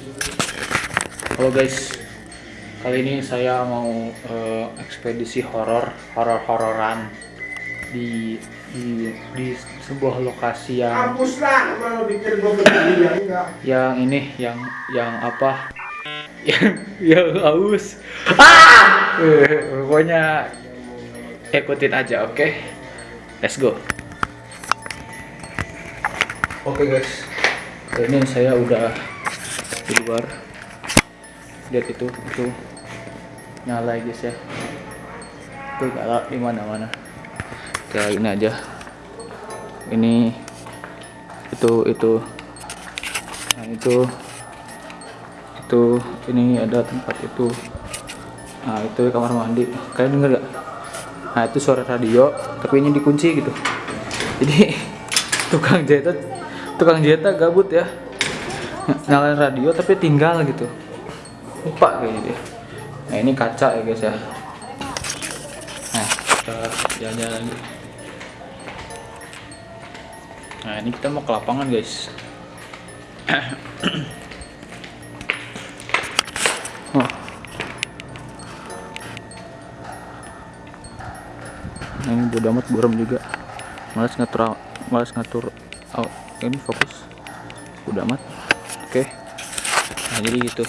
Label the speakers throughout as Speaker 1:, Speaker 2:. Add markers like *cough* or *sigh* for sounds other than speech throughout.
Speaker 1: Halo guys, kali ini saya mau eh, ekspedisi horor, horor-hororan di di di sebuah lokasi yang
Speaker 2: ya
Speaker 1: yang ini yang yang apa? *laughs* Yang yang haus. Ah! Pokoknya ikutin aja, oke? Let's go. Oke guys, kali ini saya udah di luar. Lihat itu, itu nyala ya guys ya. Itu nyala di mana-mana. Kayak ini aja. Ini itu itu nah itu itu ini ada tempat itu nah itu kamar mandi kalian denger gak nah itu suara radio tapi ini dikunci gitu jadi *laughs* tukang jahit tukang jahit gabut ya nyalain radio tapi tinggal gitu. Lupa kayak gitu nah ini kaca ya guys ya. Nah kita jalan-jalan lagi nah ini kita mau ke lapangan guys. *coughs* Nah, ini bodo amat buram juga. Malas ngatur malas ngatur oh, ini fokus. Bodo amat oke. Nah jadi gitu.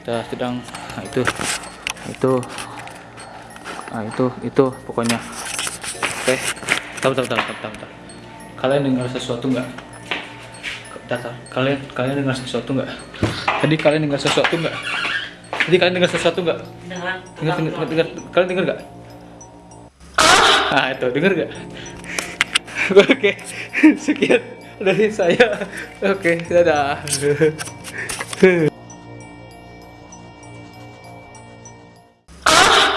Speaker 1: Kita sedang nah, itu. Itu. Nah itu itu pokoknya. Oke. Tahu tahu tahu tahu tahu kalian dengar sesuatu nggak? Kalian kalian dengar sesuatu nggak? Tadi kalian dengar sesuatu nggak? Tadi kalian dengar sesuatu nggak?
Speaker 3: Dengar.
Speaker 1: dengar dengar, dengar. Kalian dengar nggak? Ah itu. Dengar nggak? *laughs* Oke. Sekian dari saya. Oke dadah *laughs*